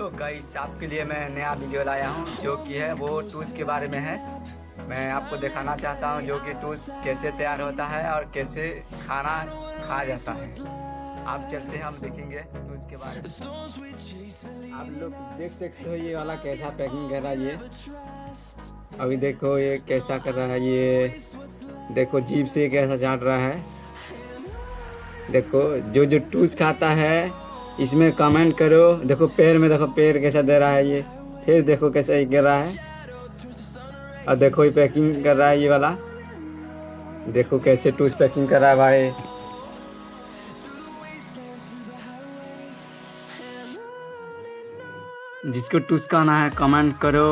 Hello guys, आपके लिए मैं नया वीडियो लाया हूँ, जो कि है, वो टूल्स के बारे में है। मैं आपको दिखाना चाहता हूँ, जो कि टूल्स कैसे तैयार होता है और कैसे खाना खा जाता है। आप चलते हैं, हम देखेंगे टूल्स के बारे में। आप लोग देख सकते हो, ये वाला कैसा पैकिंग कर रहा है ये। अभी देखो, ये कैसा कर रहा है ये। देखो, जीप से कैसा चाट रहा है। देखो जो जो टूल्स खाता है इसमें कमेंट करो, देखो पैर में देखो पैर कैसा दे रहा है ये, फिर देखो कैसा ये गिर रहा है। और देखो ये पैकिंग कर रहा है ये वाला। देखो कैसे टूस पैकिंग कर रहा है भाई। जिसको टूस का आना है कमेंट करो।